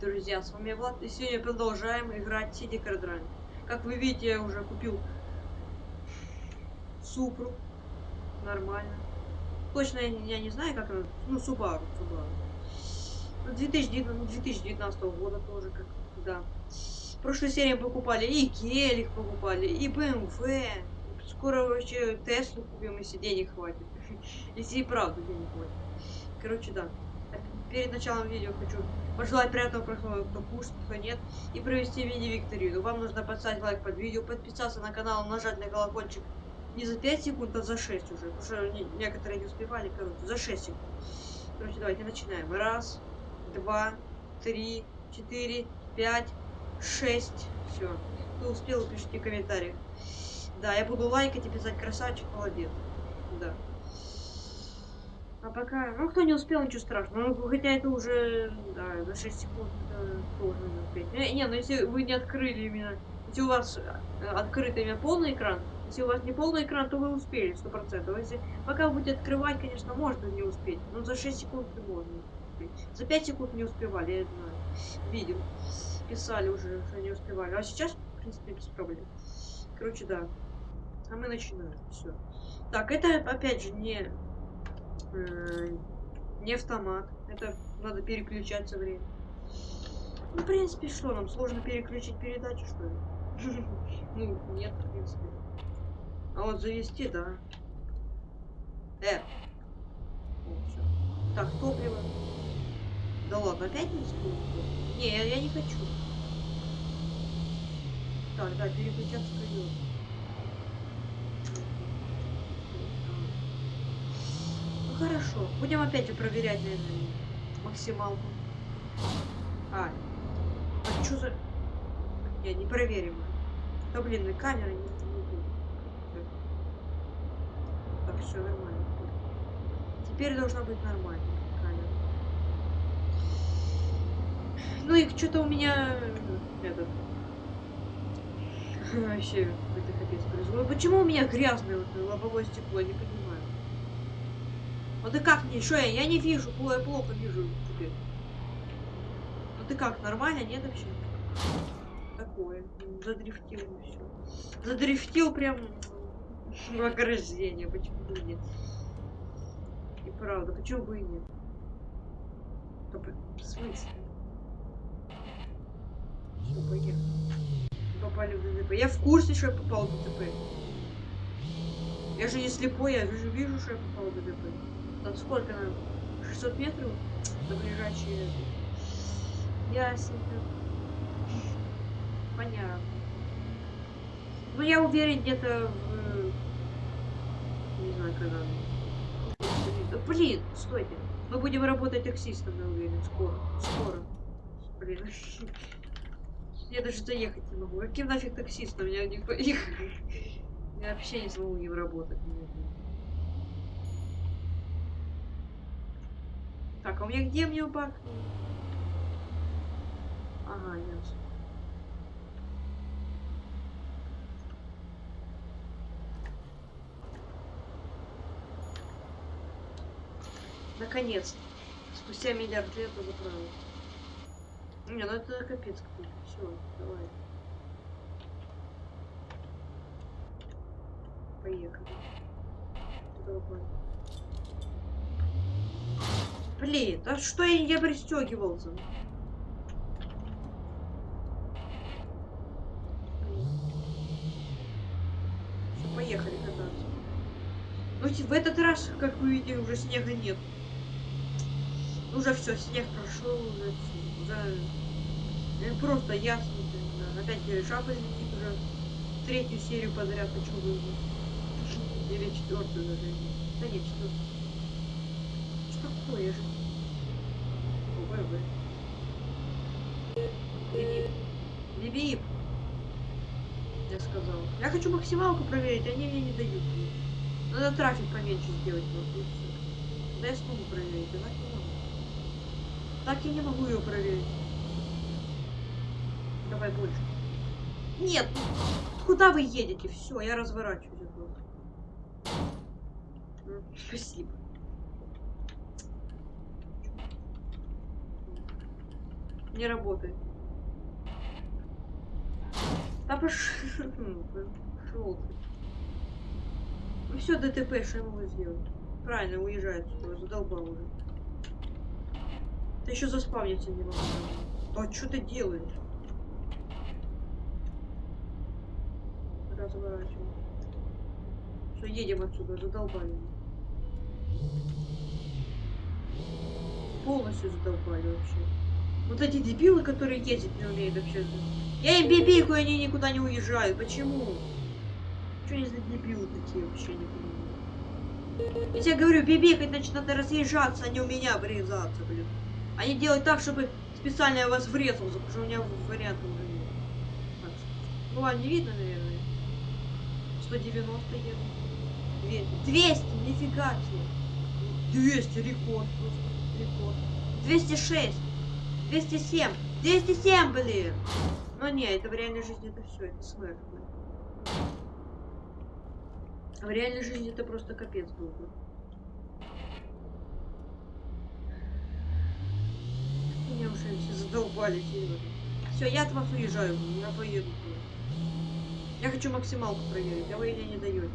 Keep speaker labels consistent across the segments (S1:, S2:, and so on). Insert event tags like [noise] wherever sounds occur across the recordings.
S1: Друзья, с вами Влад, и сегодня продолжаем играть City Card Как вы видите, я уже купил Супру. Нормально. Точно я, я не знаю, как она... Ну, Субару, Субару. 2019, 2019 года тоже, как... Да. В прошлой серии покупали и Гелик покупали, и BMW. Скоро вообще Теслу купим, если денег хватит. [laughs] Если и правда денег хватит. Короче, да. Перед началом видео хочу пожелать приятного просмотра, кто кушает, кто нет, и провести мини-викторину. Вам нужно поставить лайк под видео, подписаться на канал, нажать на колокольчик не за 5 секунд, а за 6 уже, потому что некоторые не успевали, короче, за 6 секунд. Короче, давайте начинаем. Раз, два, три, четыре, пять, шесть. Все. Кто успел, пишите в комментариях. Да, я буду лайкать и писать красавчик, молодец. Да. А пока... Ну, кто не успел, ничего страшного. Ну, хотя это уже... Да, за 6 секунд это тоже не успеть. Не, не, ну если вы не открыли именно... Если у вас э, открыт именно полный экран, если у вас не полный экран, то вы успели, 100%. Если пока вы будете открывать, конечно, можно не успеть. Но за 6 секунд не можно успеть. За 5 секунд не успевали, я знаю. Видел. Писали уже, что не успевали. А сейчас, в принципе, без проблем. Короче, да. А мы начинаем. Все. Так, это опять же не, э, не автомат. Это надо переключать со временем. Ну, в принципе, что нам? Сложно переключить передачу, что ли? [laughs] Ну, нет, в принципе. А вот завести, да. Э. Так, топливо. Да ладно, опять не использую? Не, я, я не хочу. Так, да, переключаться придется. Хорошо. Будем опять же проверять, наверное, максималку. А, а что за... Не, не проверим. Да блин, и камера не. Так, все нормально. Теперь должна быть нормально камера. Ну и что-то у меня этот [laughs] вообще какой-то капец происходит. Почему у меня грязное вот лобовое стекло, я не понимаю. Ну ты как мне? Что я? Я не вижу, я плохо вижу теперь. Ну ты как, нормально, нет вообще? Такое. Задрифтил все. Задрифтил прям в ограждение. Почему бы нет? И правда, почему бы и нет? В смысле? Все, поехали. Попали в ДТП. Я в курсе, что я попал в ДТП. Я же не слепой, я же вижу, что я попал в ДТП. Там сколько нам? 600 метров до ближайшей... Ясненько. Понятно. Ну, я уверен, где-то в... Не знаю, когда... Да, блин, стойте. Мы будем работать таксистом, я уверен, скоро. Скоро. Блин. Я даже заехать не могу. Каким нафиг таксистом? Я никто... Я вообще не смогу им работать. Так, а у меня где мне бак? Ага, ясно. Наконец. Спустя миллиард лет он заправил. Не, ну это капец какой-то. Все, давай. Поехали. Давай. Блин, а что я не пристегивался? Все, поехали кататься. Ну, в этот раз, как вы видите, уже снега нет. Уже все, снег прошел, уже. Уже э, просто ясно. Да. Опять жаба летит уже третью серию подряд хочу вызвать. Или четвертую даже. Да нет, четвертую такое же? ВВ. Либип. Я сказал. Я хочу максималку проверить, они мне не дают. Надо трафик поменьше сделать. Вот, да я смогу проверить, а так не могу. Так я не могу ее проверить. Давай больше. Нет! Куда вы едете? Все, я разворачиваюсь. Спасибо. Не работает. Да пошел ты. [laughs] Ну все, ДТП, что я могу сделать? Правильно, уезжает сюда, задолбал уже. Ты еще заспавниться не могу. А что ты делаешь? Разворачивай. Все, едем отсюда, задолбали. Полностью задолбали вообще. Вот эти дебилы, которые ездить не умеют вообще. Я им бибику, они никуда не уезжают. Почему? Что они за дебилы такие вообще не понимаю. Я тебе говорю, бибикать, значит, надо разъезжаться, а не у меня врезаться, блин. Они делают так, чтобы специально я вас врезался, потому что у меня варианта уже нет. Так, ну ладно, не видно, наверное. 190 еду. 200, 200, нифига себе. 200, рекорд просто, рекорд. 206, 207, 207, блин. Но не, это в реальной жизни это все, это смерть. В реальной жизни это просто капец был бы. Меня уже все задолбали. Все, я от вас уезжаю, я поеду. Я хочу максималку проверить, а вы меня не даете.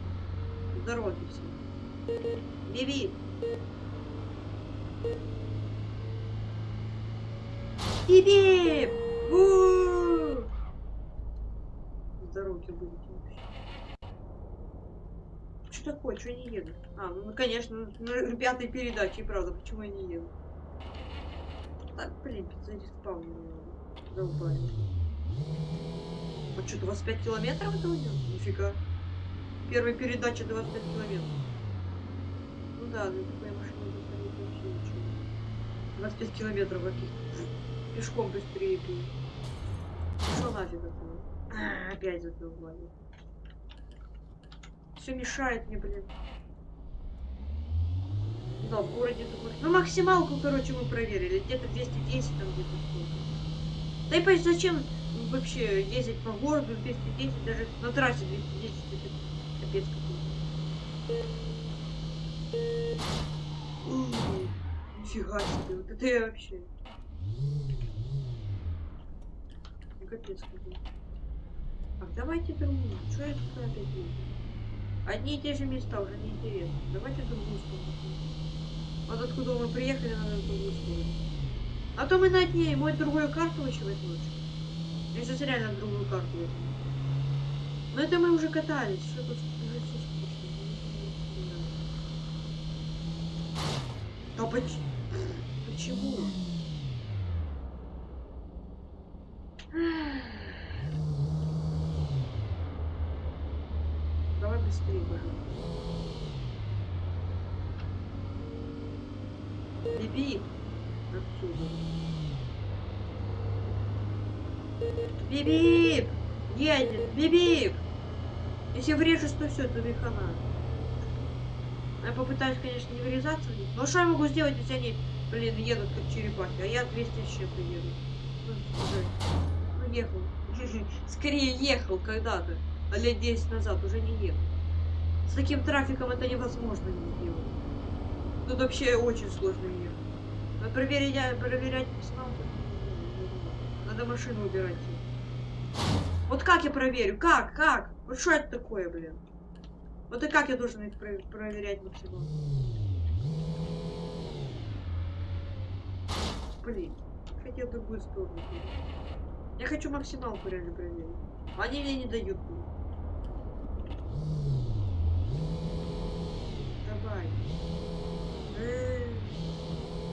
S1: Здоровья все. Биби! Биби! Здоровья будете вообще. Что такое? Что не еду? А, ну конечно, на пятой передаче, правда, почему я не еду? Так, блин, зареспаунили. Долбали. А что, 25 километров это у него? Нифига. Первая передача 25 километров. Ну да, на такой машине заходить вообще ничего. 25 километров каких пешком быстрее пей. Что нафиг это? А, опять задолбали. Все мешает мне, блин. Да, в городе такой. Ну, максималку, короче, мы проверили. Где-то 210, там где-то сколько. Да и понимаешь, зачем вообще ездить по городу 210, даже на трассе 210, это капец какой-то. Нифига себе, вот это я вообще. Капец какой. Так, давайте другую. Что я тут опять еду? Одни и те же места уже не интересно. Давайте другую сторону. Вот откуда мы приехали, надо другую сторону. А то мы на дне, мой другую карту еще возьмешь. Я сейчас реально другую карту возьму. Но это мы уже катались. Что тут уже все скучно. Да поч... почему? Давай быстрее, пожалуйста. Биби! Отсюда. Бибип! Едет! Бибип! Если врежусь, то все, то хана. Я попытаюсь, конечно, не вырезаться. Но что я могу сделать, если они, блин, едут как черепахи, а я 200 с еду. Ну, ну, ехал. Скорее ехал когда-то. А лет 10 назад уже не ехал. С таким трафиком это невозможно не сделать. Тут вообще очень сложно ехать. Надо проверять, проверять персоналку. Надо машину убирать. Вот как я проверю? Как? Как? Вот что это такое, блин? Вот и как я должен про проверять максимум? Блин, хотел другую сторону. Я хочу максималку реально проверить. Они мне не дают. Блин. Давай.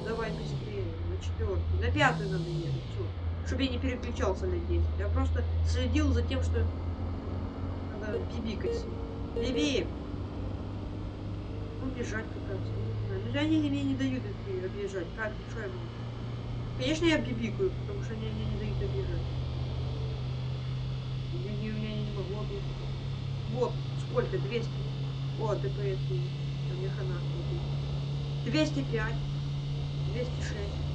S1: Давай быстрее. На четвертую. На пятую надо ехать. Все. Чтобы я не переключался на 10. Я просто следил за тем, что надо бибикать. Биби! Ну, бежать как раз. Ну, они мне не дают объезжать. Как? Что я могу? Конечно, я бибикаю, потому что они мне не дают объезжать. Я не, меня не могу объехать. Вот, сколько? 200. О, ДПС. У меня хана. 205. 206.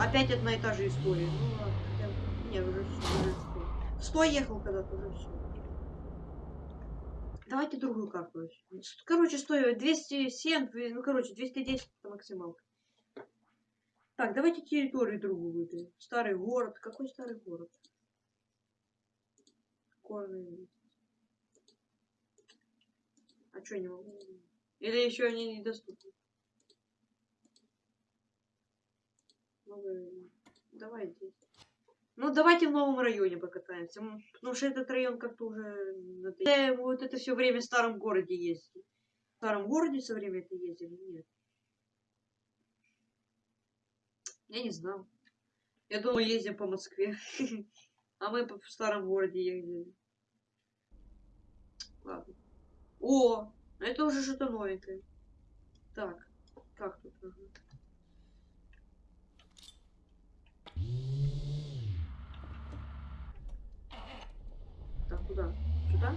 S1: Опять одна и та же история. Ну ладно, хотя... Нет, уже все, уже 100. 100 ехал когда-то, уже все. Давайте другую карту. Короче, стоит 207, ну короче, 210 это максималка. Так, давайте территорию другую выберем. Старый город. Какой старый город? Горный. А что не могу? Или еще они недоступны? Новый... Давай здесь. Ну, давайте в новом районе покатаемся. Потому что этот район как-то уже... Вот это все время в старом городе ездили. В старом городе все время это ездили? Нет. Я не знал. Я думал, ездим по Москве. [laughs] А мы в старом городе ездили. Ладно. О, это уже что-то новенькое. Так, как тут? Так, куда? Сюда?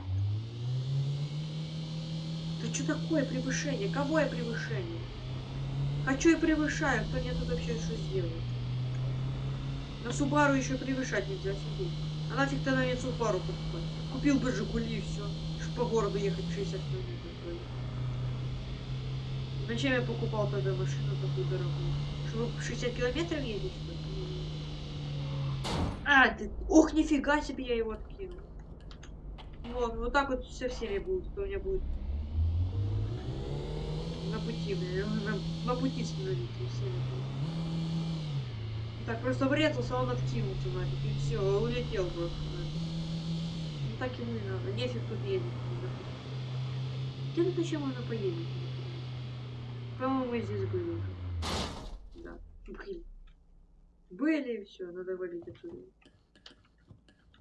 S1: Да что такое превышение? Кого я превышение? Хочу и превышаю. Кто мне тут вообще что сделает? На Субару еще превышать нельзя сидеть. А нафиг ты на мне Субару покупать? Купил бы Жигули и все. Чтобы по городу ехать 60 километров. Зачем я покупал тогда машину такую дорогую? Чтобы 60 километров ездить? А, ты... Ох, нифига себе я его откинул. Вот, вот так вот со всеми будет, кто у меня будет на пути, на, на пути становиться всеми. Так, просто врезался, он откинулся нафиг, и все, улетел просто нафиг. Ну так ему не надо, нефиг тут ездить. Где тут еще можно поездить? По-моему, мы здесь были уже. Да. Блин. Были и все, надо валить отсюда.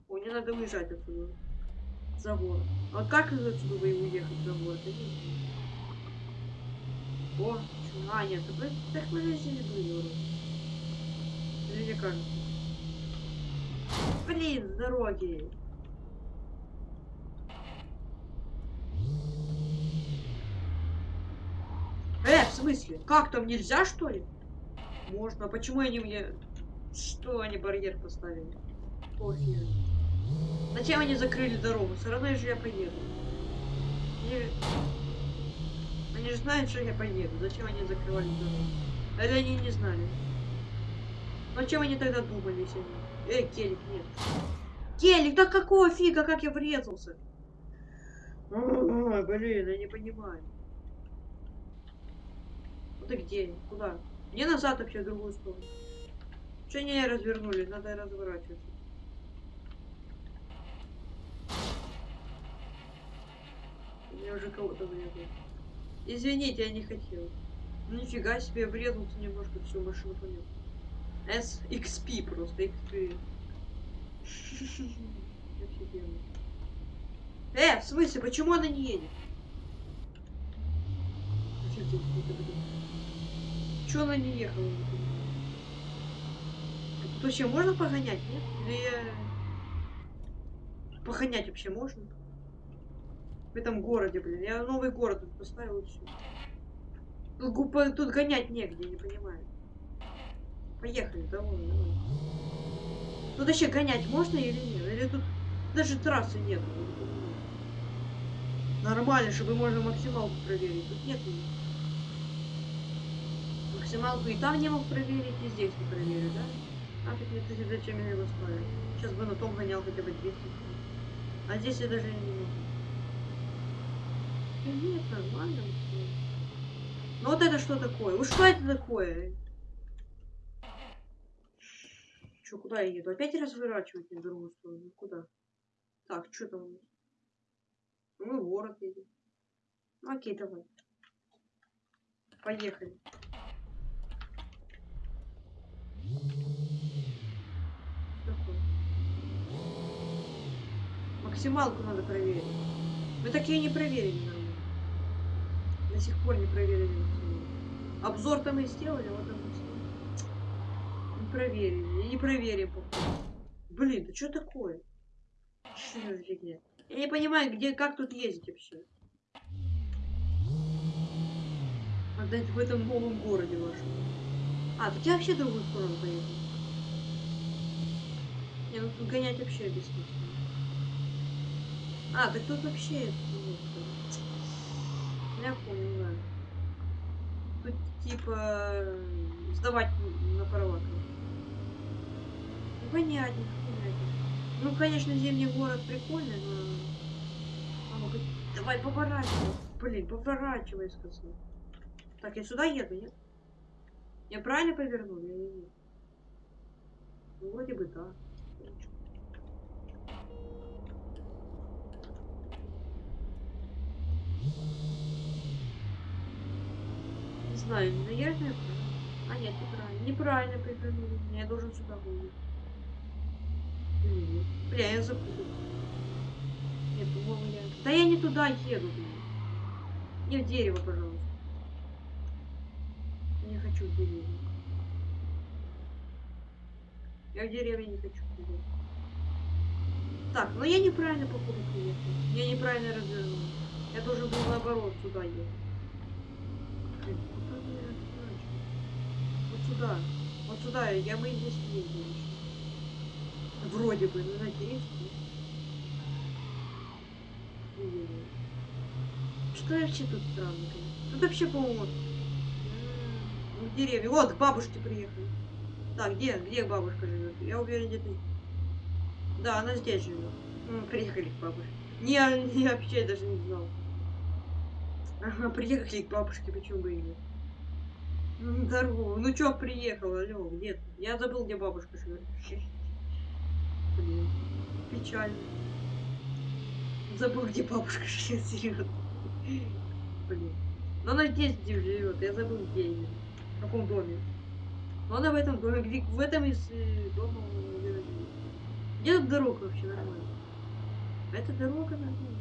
S1: О, не надо уезжать отсюда. За город. А как из отсюда вы уехать за город? Не. О, а, нет, так, так мы здесь были уже. Или мне кажется? Блин, дороги. Э, в смысле? Как там нельзя, что ли? Можно. А почему они мне... Что они барьер поставили? Пофиг. Зачем они закрыли дорогу? Все равно же я поеду. Или... Они же знают, что я поеду. Зачем они закрывали дорогу? Или они не знали? Ну чем они тогда думали, если они... Эй, Келик, нет. Келик, да какого фига, как я врезался? блин, я не понимаю. Ну ты где? Куда? Мне назад вообще в другую сторону. Что не развернули? Надо разворачиваться. Мне уже кого-то врезал. Извините, я не хотел. Ну нифига себе, врезался немножко, всю машину понес. SXP просто, XP. [laughs] Офигенно. Э, в смысле, почему она не едет? Чё она не ехала? Вообще можно погонять, нет? Или я... Погонять вообще можно? В этом городе, блин. Я новый город тут поставил и все. Тут, тут гонять негде, не понимаю. Поехали, давай, давай. Тут вообще гонять можно или нет? Или тут даже трассы нет? Нормально, чтобы можно максималку проверить. Тут нет ее. Максималку и там не мог проверить, и здесь не проверю, да? А так нет, зачем я его ставлю? Сейчас бы на том гонял хотя бы 200. А здесь я даже не могу. Нет, нормально. Ну вот это что такое? Вот что это такое? Че, куда я еду? Опять разворачивать на другую сторону? Куда? Так, что там у нас? Ну, город едем. Ну, окей, давай. Поехали. Максималку надо проверить. Мы такие не проверили. До сих пор не проверили Обзор-то мы сделали, вот он Не проверили. не проверим. Блин, да что такое? Что за фигня? Я не понимаю, где, как тут ездить вообще. Надо в этом новом городе вашем. А, тут я вообще другую сторону поеду. Не, ну тут гонять вообще бессмысленно. А, так тут вообще... Я да. тут типа сдавать на права. Ну, понятно, понятно. Ну, конечно, зимний город прикольный, но... А ну давай поворачивай. Блин, поворачивай, сказал. Так, я сюда еду, нет? Я правильно повернул или нет? Ну, вроде бы да. Не знаю, наверное, а нет, неправильно. Неправильно повернул. Я должен сюда выйти. Бля, я запутался. Нет, по-моему, я... Да я не туда еду, блин. Не в дерево, пожалуйста. Не хочу в дерево. Я в деревне не хочу. Блин. Так, но я неправильно походу приехал. Я неправильно развернул. Я должен был наоборот сюда ехать. Блин, куда я Вот сюда. Вот сюда. Я мы здесь ездили. Вроде бы, ну надеюсь. Что вообще тут странно? Тут вообще, по-моему, ну, деревья. Вот, к бабушке приехали. Так, где, где бабушка живет? Я уверен, где-то... Да, она здесь живет. Ну, приехали к бабушке. Не, не вообще даже не знал. Ага, приехали к бабушке, почему бы и нет. Здорово. Ну чё, приехал, алло, где ты? Я забыл, где бабушка. Блин, печально. Забыл, где бабушка [laughs] живет, серьезно. Блин. Но она здесь где живет, я забыл, где именно. В каком доме. Но она в этом доме, где в этом из э, дома Где тут дорога вообще нормально? Это дорога нормальная.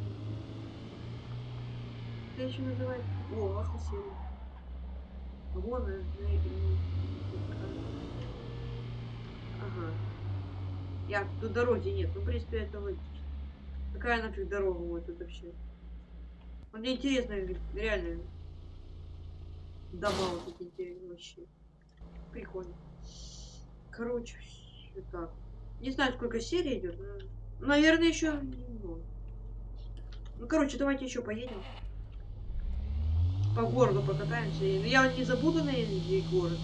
S1: Это еще называется. О, соседи. Вон, на, Ага. Я, тут дороги нет. Ну, в принципе, это логично. Какая нафиг дорога вот тут вообще? Ну, мне интересно, реально. Дома вот эти интересные вообще. Прикольно. Короче, все так. Не знаю, сколько серий идет, но... Наверное, еще. Ну, короче, давайте еще поедем. По городу покатаемся. Но ну, я не забуду на город.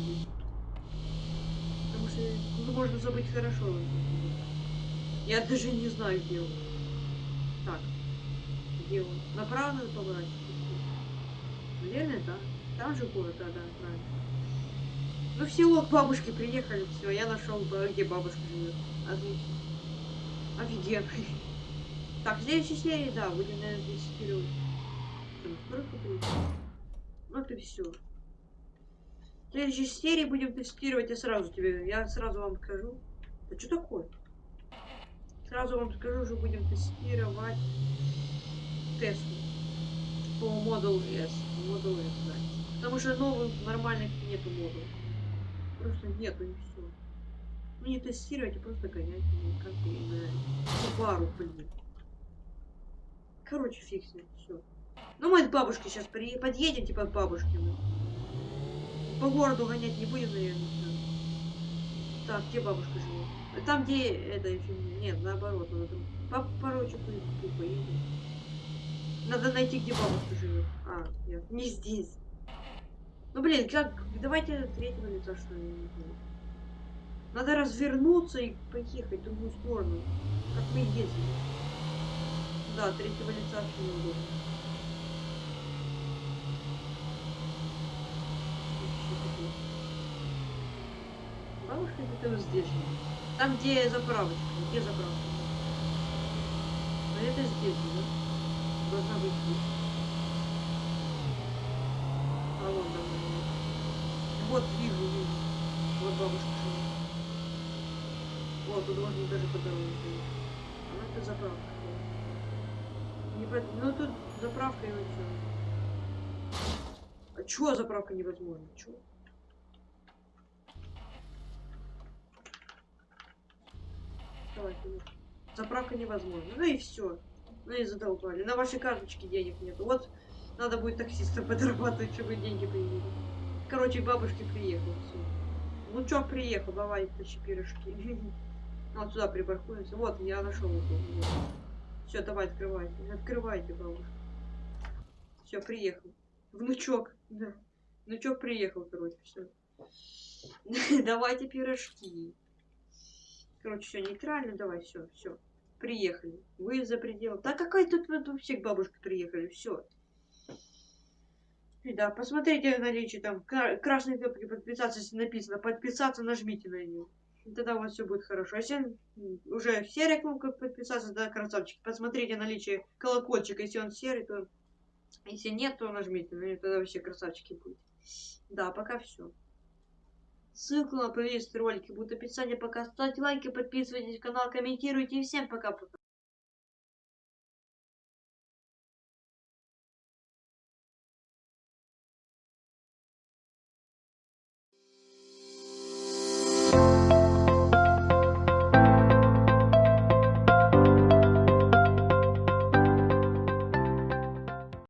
S1: Потому что ну, можно забыть хорошо. Я даже не знаю, где он. Так. Где он? Направо надо поворачивать? Наверное, да. Там же город, да, да, правильно. Ну, в село к бабушке приехали, все, я нашел, где бабушка живет. Отлично. Офигенно. Так, в следующей серии, да, будем, наверное, тестировать. Ну, это все. В следующей серии будем тестировать, я сразу тебе, я сразу вам скажу. Да что такое? Сразу вам скажу, что будем тестировать Теслу по Model S. Model S, да. Потому что новых нормальных нету модулей. Просто нету и все. Ну не тестировать, а просто гонять, ну, как и на пару, блин. Короче, фиг все. Ну мы к бабушке сейчас при... подъедем, типа к бабушке. Мы. По городу гонять не будем, наверное. Так, где бабушка живет? Там, где это. Нет, наоборот, надо. По порочу поедем. Надо найти, где бабушка живет. А, нет, не здесь. Ну, блин, как... Давайте третьего лица, что ли, не знаю. Надо развернуться и поехать в другую сторону. Как мы ездили. Да, третьего лица вообще неудобно. Бабушка где-то здесь. Там, где заправочка. Где заправка? А это здесь, да? Должна быть здесь. А вон там. Вот, вижу, вижу. Вот бабушка живет. Вот, тут можно даже по дороге ходить. А это заправка. Не по... Ну тут заправка и все. А чё заправка невозможна? Чё? Давай, Заправка невозможна. Ну и все. Ну и задолбали. На вашей карточке денег нет. Вот надо будет таксиста [laughs] подрабатывать, чтобы деньги появились. Короче, бабушки приехал. Все. Ну чё, приехал, давай тащи пирожки. [laughs] Вот сюда припаркуемся. Вот, я нашел вот. Все, давай, открывайте. Открывайте, бабушка. Все, приехал. Внучок. Да. Ну чё, приехал, короче, все. [laughs] Давайте пирожки. Короче, все нейтрально, давай, все, все. Приехали. Вы за пределом. Да какая тут, вообще к бабушке приехали, все. Да, посмотрите наличие там кра- красной кнопки подписаться, если написано подписаться, нажмите на нее. Тогда у вас все будет хорошо. А если уже серая кнопка подписаться, да, красавчики, посмотрите наличие колокольчика. Если он серый, то если нет, то нажмите на нее, тогда вообще красавчики будете. Да, пока все. Ссылку на плейлист ролики будут в описании. Пока ставьте лайки, подписывайтесь на канал, комментируйте. И всем пока-пока.